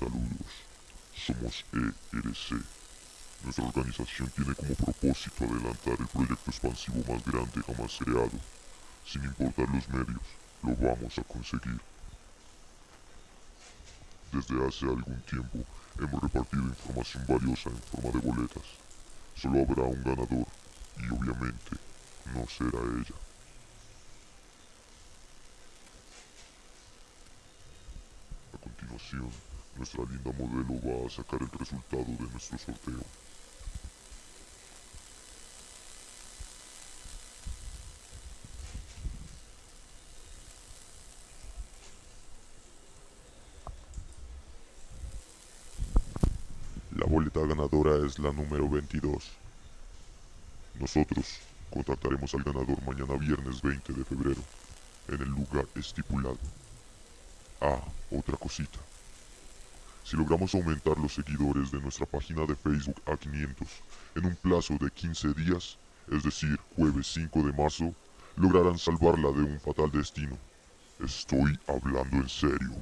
Saludos, somos ERC. Nuestra organización tiene como propósito adelantar el proyecto expansivo más grande jamás creado. Sin importar los medios, lo vamos a conseguir. Desde hace algún tiempo hemos repartido información valiosa en forma de boletas. Solo habrá un ganador y obviamente no será ella. A continuación, nuestra linda modelo va a sacar el resultado de nuestro sorteo. La boleta ganadora es la número 22. Nosotros contactaremos al ganador mañana viernes 20 de febrero, en el lugar estipulado. Ah, otra cosita. Si logramos aumentar los seguidores de nuestra página de Facebook a 500 en un plazo de 15 días, es decir, jueves 5 de marzo, lograrán salvarla de un fatal destino. Estoy hablando en serio.